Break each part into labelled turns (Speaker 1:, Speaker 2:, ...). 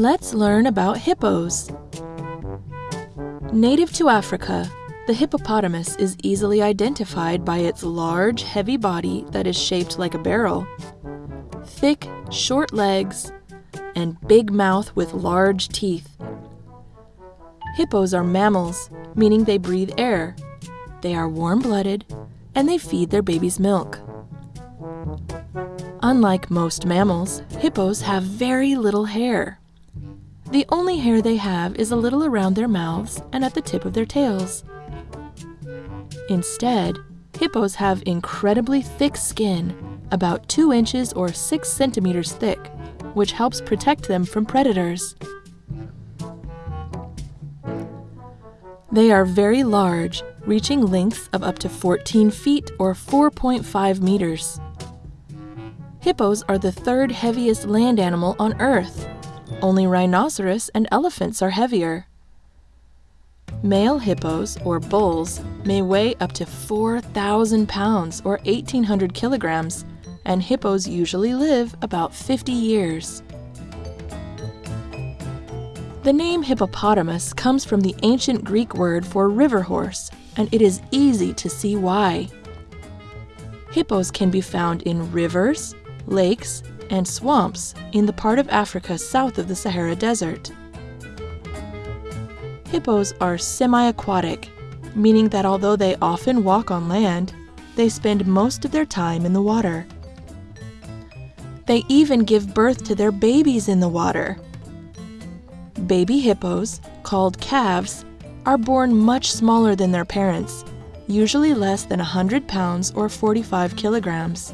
Speaker 1: Let's learn about hippos. Native to Africa, the hippopotamus is easily identified by its large, heavy body that is shaped like a barrel, thick, short legs, and big mouth with large teeth. Hippos are mammals, meaning they breathe air. They are warm-blooded, and they feed their babies milk. Unlike most mammals, hippos have very little hair. The only hair they have is a little around their mouths and at the tip of their tails. Instead, hippos have incredibly thick skin, about 2 inches or 6 centimeters thick, which helps protect them from predators. They are very large, reaching lengths of up to 14 feet or 4.5 meters. Hippos are the third heaviest land animal on Earth. Only rhinoceros and elephants are heavier. Male hippos, or bulls, may weigh up to 4,000 pounds or 1,800 kilograms, and hippos usually live about 50 years. The name hippopotamus comes from the ancient Greek word for river horse, and it is easy to see why. Hippos can be found in rivers, lakes, and swamps in the part of Africa south of the Sahara Desert. Hippos are semi-aquatic, meaning that although they often walk on land, they spend most of their time in the water. They even give birth to their babies in the water. Baby hippos, called calves, are born much smaller than their parents, usually less than 100 pounds or 45 kilograms.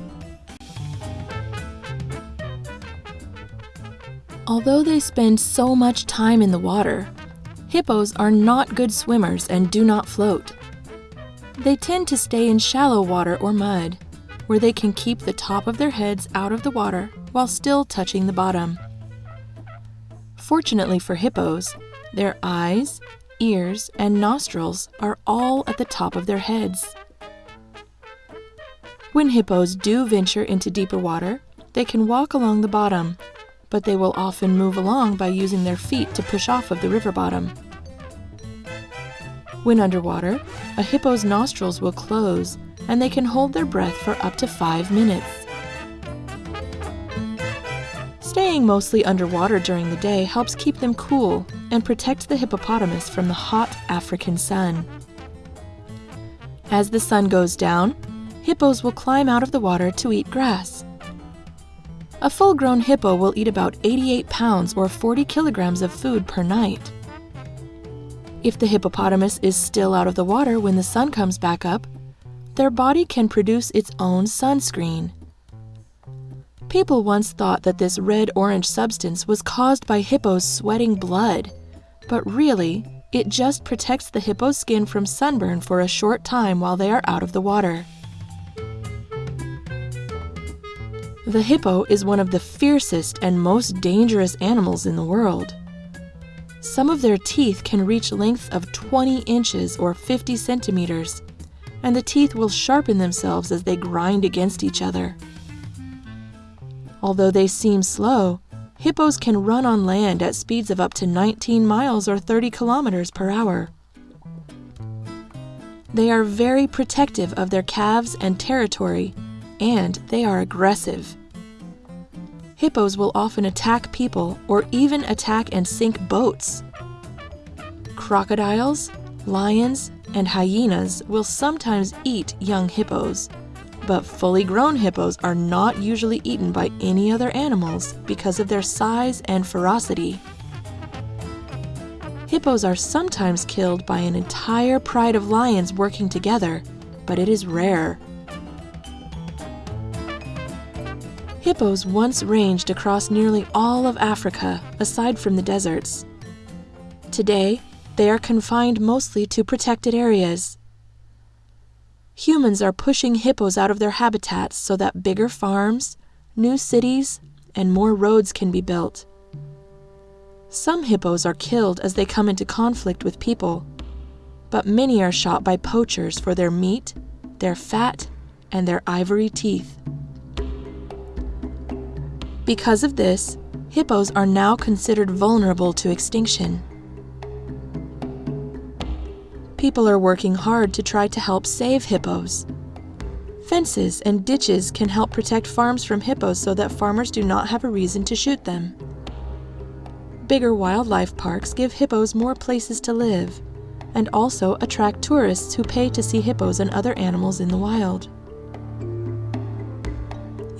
Speaker 1: Although they spend so much time in the water, hippos are not good swimmers and do not float. They tend to stay in shallow water or mud, where they can keep the top of their heads out of the water while still touching the bottom. Fortunately for hippos, their eyes, ears, and nostrils are all at the top of their heads. When hippos do venture into deeper water, they can walk along the bottom but they will often move along by using their feet to push off of the river bottom. When underwater, a hippo's nostrils will close and they can hold their breath for up to five minutes. Staying mostly underwater during the day helps keep them cool and protect the hippopotamus from the hot African sun. As the sun goes down, hippos will climb out of the water to eat grass. A full-grown hippo will eat about 88 pounds or 40 kilograms of food per night. If the hippopotamus is still out of the water when the sun comes back up, their body can produce its own sunscreen. People once thought that this red-orange substance was caused by hippos sweating blood, but really, it just protects the hippo's skin from sunburn for a short time while they are out of the water. The hippo is one of the fiercest and most dangerous animals in the world. Some of their teeth can reach lengths of 20 inches or 50 centimeters, and the teeth will sharpen themselves as they grind against each other. Although they seem slow, hippos can run on land at speeds of up to 19 miles or 30 kilometers per hour. They are very protective of their calves and territory and they are aggressive. Hippos will often attack people or even attack and sink boats. Crocodiles, lions, and hyenas will sometimes eat young hippos, but fully grown hippos are not usually eaten by any other animals because of their size and ferocity. Hippos are sometimes killed by an entire pride of lions working together, but it is rare. Hippos once ranged across nearly all of Africa, aside from the deserts. Today, they are confined mostly to protected areas. Humans are pushing hippos out of their habitats so that bigger farms, new cities, and more roads can be built. Some hippos are killed as they come into conflict with people, but many are shot by poachers for their meat, their fat, and their ivory teeth. Because of this, hippos are now considered vulnerable to extinction. People are working hard to try to help save hippos. Fences and ditches can help protect farms from hippos so that farmers do not have a reason to shoot them. Bigger wildlife parks give hippos more places to live and also attract tourists who pay to see hippos and other animals in the wild.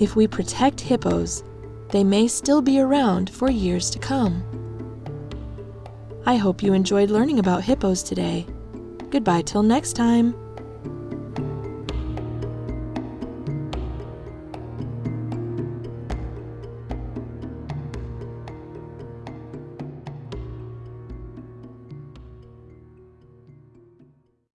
Speaker 1: If we protect hippos, they may still be around for years to come. I hope you enjoyed learning about hippos today. Goodbye till next time.